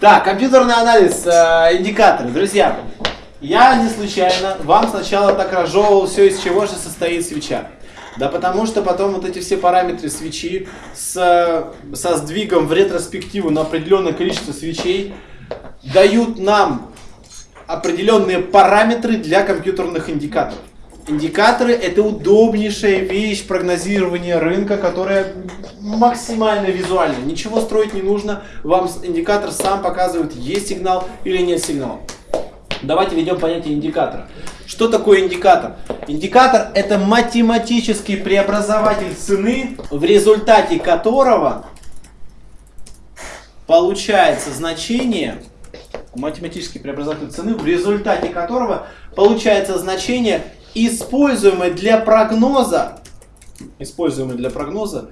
Так, компьютерный анализ, э, индикаторы. Друзья, я не случайно вам сначала так разжевывал все, из чего же состоит свеча. Да потому что потом вот эти все параметры свечи с, со сдвигом в ретроспективу на определенное количество свечей дают нам определенные параметры для компьютерных индикаторов. Индикаторы это удобнейшая вещь прогнозирования рынка, которая максимально визуальна. Ничего строить не нужно, вам индикатор сам показывает, есть сигнал или нет сигнала. Давайте введем понятие индикатора. Что такое индикатор? Индикатор это математический преобразователь цены, в результате которого получается значение, математический преобразователь цены, в результате которого получается значение используемый для прогноза, используемый для прогноза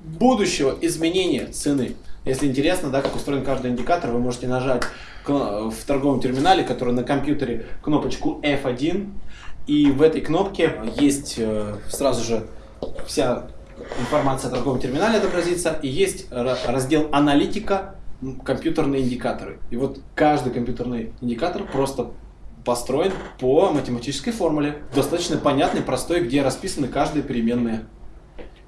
будущего изменения цены. Если интересно, да, как устроен каждый индикатор, вы можете нажать в торговом терминале, который на компьютере, кнопочку F1. И в этой кнопке есть э, сразу же вся информация о торговом терминале отобразится. И есть раздел «Аналитика», компьютерные индикаторы. И вот каждый компьютерный индикатор просто построен по математической формуле. Достаточно понятный, простой, где расписаны каждые переменные.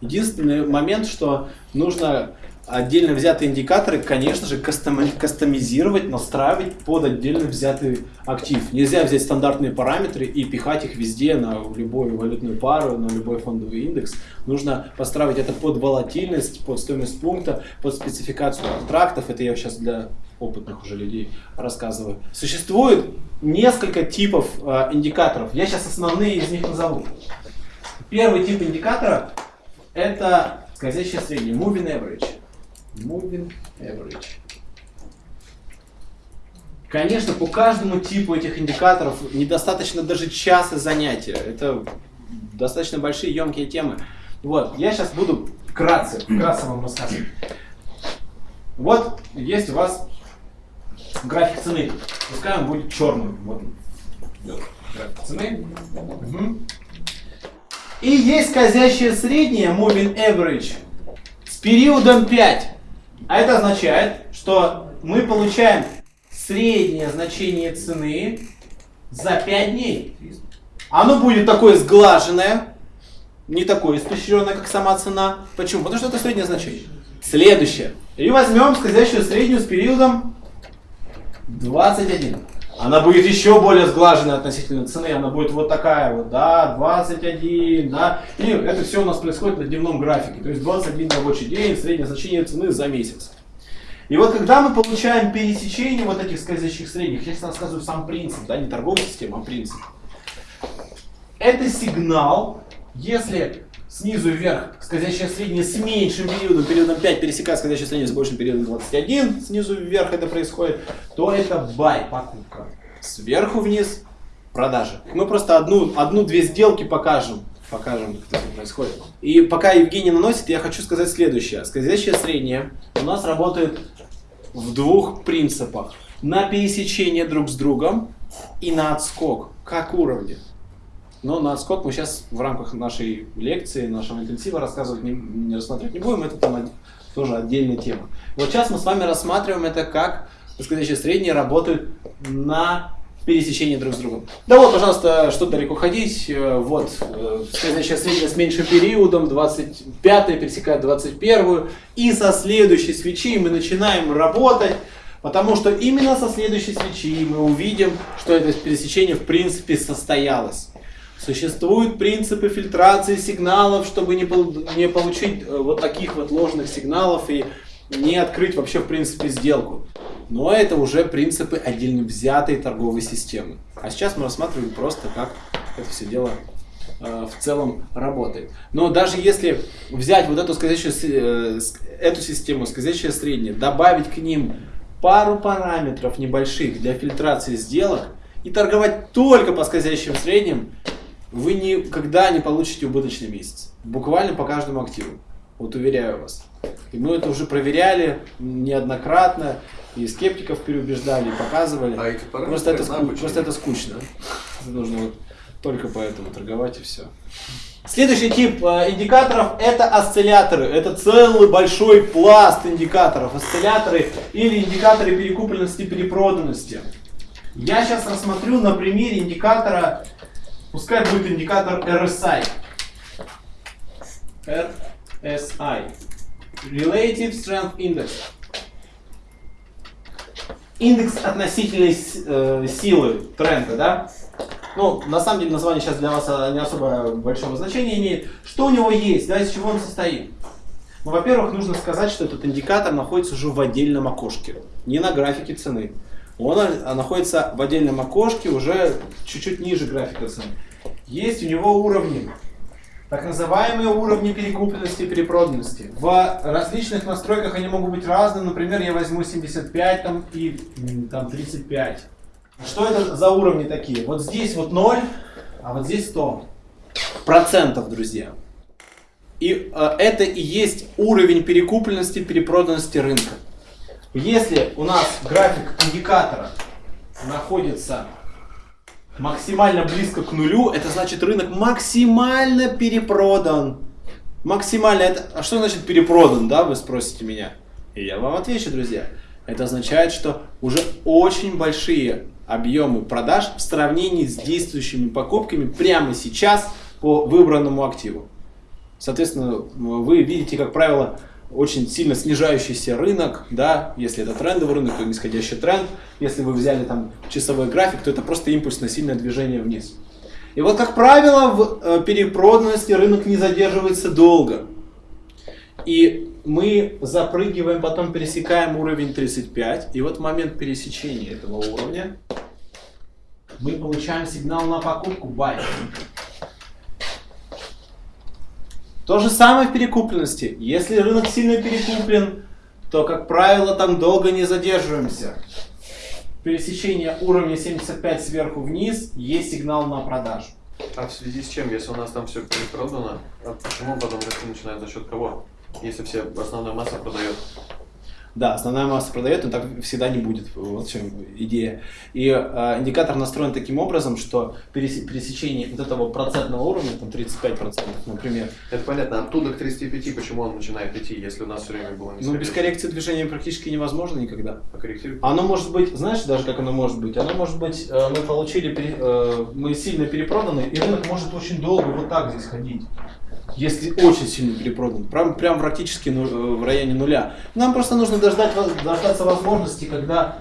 Единственный момент, что нужно отдельно взятые индикаторы, конечно же, кастомизировать, настраивать под отдельно взятый актив. Нельзя взять стандартные параметры и пихать их везде на любую валютную пару, на любой фондовый индекс. Нужно построить это под волатильность, под стоимость пункта, под спецификацию контрактов. Это я сейчас для опытных уже людей рассказываю. Существует несколько типов э, индикаторов. Я сейчас основные из них назову. Первый тип индикатора это скользящее среднее, moving average. Moving average. Конечно, по каждому типу этих индикаторов недостаточно даже часа занятия. Это достаточно большие, емкие темы. Вот, я сейчас буду вкратце, вкратце вам рассказывать. Вот есть у вас график цены. Пускай он будет черным. Вот график цены. Угу. И есть скользящее среднее, moving average, с периодом 5. А это означает, что мы получаем среднее значение цены за 5 дней. Оно будет такое сглаженное, не такое испещренное, как сама цена. Почему? Потому что это среднее значение. Следующее. И возьмем скользящую среднюю с периодом 21. Она будет еще более сглаженная относительно цены, она будет вот такая вот, да, 21, да. И это все у нас происходит на дневном графике, то есть 21 рабочий день, среднее значение цены за месяц. И вот когда мы получаем пересечение вот этих скользящих средних, я сейчас рассказываю сам принцип, да, не торговая система, а принцип. Это сигнал, если снизу вверх скользящее среднее с меньшим периодом, периодом 5 пересекает скользящее среднее с большим периодом 21, снизу вверх это происходит, то это buy, покупка. Сверху вниз продажа. Мы просто одну-две одну, сделки покажем, покажем, как это происходит. И пока Евгений наносит, я хочу сказать следующее. Скользящее среднее у нас работает в двух принципах. На пересечение друг с другом и на отскок, как уровни. Но на отскок мы сейчас в рамках нашей лекции, нашего интенсива рассказывать не, не рассматривать не будем, это там тоже отдельная тема. Вот сейчас мы с вами рассматриваем это как скользящие средние работают на пересечении друг с другом. Да вот, пожалуйста, что далеко ходить. Э, вот, э, скользящая средняя с меньшим периодом, 25 пересекает 21 и со следующей свечи мы начинаем работать, потому что именно со следующей свечи мы увидим, что это пересечение в принципе состоялось. Существуют принципы фильтрации сигналов, чтобы не, не получить э, вот таких вот ложных сигналов и не открыть вообще в принципе сделку. Но это уже принципы отдельно взятой торговой системы. А сейчас мы рассматриваем просто, как это все дело э, в целом работает. Но даже если взять вот эту скользящую, э, эту систему, скользящее среднее, добавить к ним пару параметров небольших для фильтрации сделок и торговать только по скользящим средним, вы никогда не получите убыточный месяц. Буквально по каждому активу. Вот уверяю вас. И мы это уже проверяли неоднократно, и скептиков переубеждали, и показывали. А эти просто, это, ску... просто это скучно. Нужно вот только поэтому торговать и все. Следующий тип э, индикаторов это осцилляторы. Это целый большой пласт индикаторов. Осцилляторы или индикаторы перекупленности перепроданности. Я сейчас рассмотрю на примере индикатора, пускай будет индикатор RSI. RSI. Relative Strength Index. Индекс относительной э, силы тренда, да? Ну, на самом деле название сейчас для вас не особо большого значения имеет. Что у него есть, да, из чего он состоит? Ну, во-первых, нужно сказать, что этот индикатор находится уже в отдельном окошке, не на графике цены. Он а, находится в отдельном окошке, уже чуть-чуть ниже графика цены. Есть у него уровни, так называемые уровни перекупленности и перепроданности. В различных настройках они могут быть разные. Например, я возьму 75 там, и там, 35. Что это за уровни такие? Вот здесь вот 0, а вот здесь 100 процентов, друзья. И э, это и есть уровень перекупленности, перепроданности рынка. Если у нас график индикатора находится максимально близко к нулю, это значит рынок максимально перепродан. Максимально это... А что значит перепродан, да, вы спросите меня? И я вам отвечу, друзья. Это означает, что уже очень большие объемы продаж в сравнении с действующими покупками прямо сейчас по выбранному активу. Соответственно, вы видите, как правило, очень сильно снижающийся рынок, да, если это трендовый рынок, то нисходящий тренд, если вы взяли там часовой график, то это просто импульсное сильное движение вниз. И вот, как правило, в э, перепроданности рынок не задерживается долго. И мы запрыгиваем, потом пересекаем уровень 35, и вот в момент пересечения этого уровня мы получаем сигнал на покупку buy. То же самое в перекупленности. Если рынок сильно перекуплен, то, как правило, там долго не задерживаемся. Пересечение уровня 75 сверху вниз есть сигнал на продажу. А в связи с чем, если у нас там все перепродано, а почему потом расти начинает за счет кого? Если все основная масса продает да, основная масса продает, но так всегда не будет. Вот в чем идея. И э, индикатор настроен таким образом, что пересечение вот этого процентного уровня, там 35%, например. Это понятно. Оттуда к 35 почему он начинает идти, если у нас все время было не Ну, без коррекции движения практически невозможно никогда. А корректирует? Оно может быть, знаешь, даже как оно может быть? Оно может быть, э, мы получили, э, мы сильно перепроданы, и рынок может очень долго вот так здесь ходить если очень сильно перепродан, прям, прям практически ну, в районе нуля. Нам просто нужно дождать, дождаться возможности, когда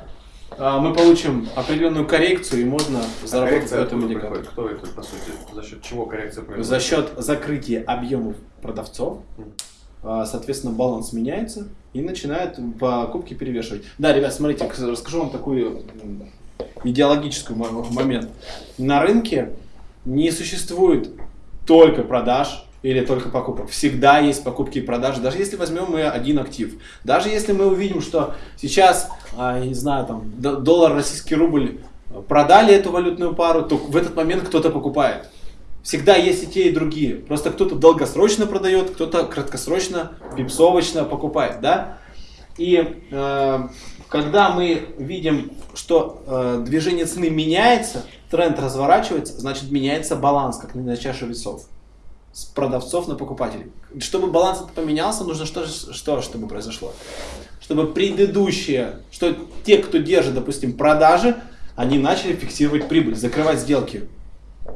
а, мы получим определенную коррекцию и можно а заработать в этом индикаторе. Кто это, по сути? За счет чего коррекция происходит? За счет закрытия объемов продавцов. Mm. Соответственно, баланс меняется и начинает покупки перевешивать. Да, ребят, смотрите, расскажу вам такой идеологический момент. На рынке не существует только продаж, или только покупок. Всегда есть покупки и продажи, даже если возьмем мы один актив. Даже если мы увидим, что сейчас, а, я не знаю, там, доллар, российский рубль продали эту валютную пару, то в этот момент кто-то покупает. Всегда есть и те, и другие. Просто кто-то долгосрочно продает, кто-то краткосрочно, пипсовочно покупает, да? И э, когда мы видим, что э, движение цены меняется, тренд разворачивается, значит меняется баланс, как на чаше весов с продавцов на покупателей. Чтобы баланс поменялся, нужно что, что чтобы произошло? Чтобы предыдущие, что те, кто держит, допустим, продажи, они начали фиксировать прибыль, закрывать сделки.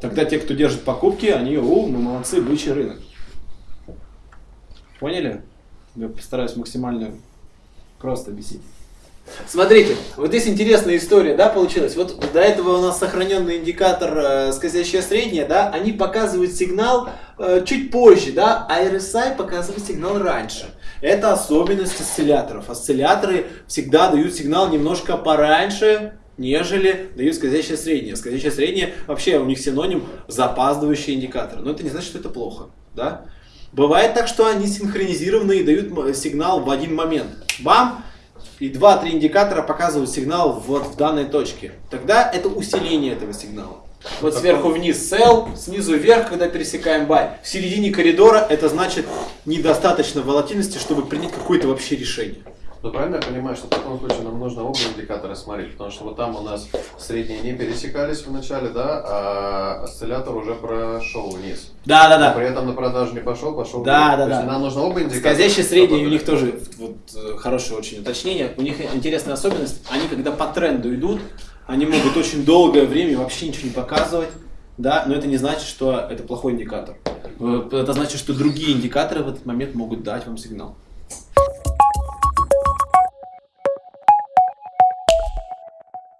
Тогда те, кто держит покупки, они, о, мы молодцы, бычий рынок. Поняли? Я постараюсь максимально просто объяснить. Смотрите, вот здесь интересная история, да, получилась. Вот до этого у нас сохраненный индикатор э, скользящее среднее, да, они показывают сигнал э, чуть позже, да, а RSI показывает сигнал раньше. Это особенность осцилляторов. Осцилляторы всегда дают сигнал немножко пораньше, нежели дают скользящее среднее. Скользящее среднее вообще у них синоним запаздывающий индикатор. Но это не значит, что это плохо, да. Бывает так, что они синхронизированы и дают сигнал в один момент. Вам и 2-3 индикатора показывают сигнал вот в данной точке. Тогда это усиление этого сигнала. Вот сверху вниз sell, снизу вверх, когда пересекаем buy. В середине коридора это значит недостаточно волатильности, чтобы принять какое-то вообще решение. Ну правильно я понимаю, что в таком случае нам нужно оба индикатора смотреть, потому что вот там у нас средние не пересекались в начале, да, а осциллятор уже прошел вниз. Да, да, Но да. При этом на продажу не пошел, пошел Да, вверх. да, есть да. нам нужно оба индикатора. Скользящие средние, у них тоже вот, э, хорошее очень уточнение. У них интересная особенность, они когда по тренду идут, они могут очень долгое время вообще ничего не показывать, да, но это не значит, что это плохой индикатор. Э, Это значит, что другие индикаторы в этот момент могут дать вам сигнал.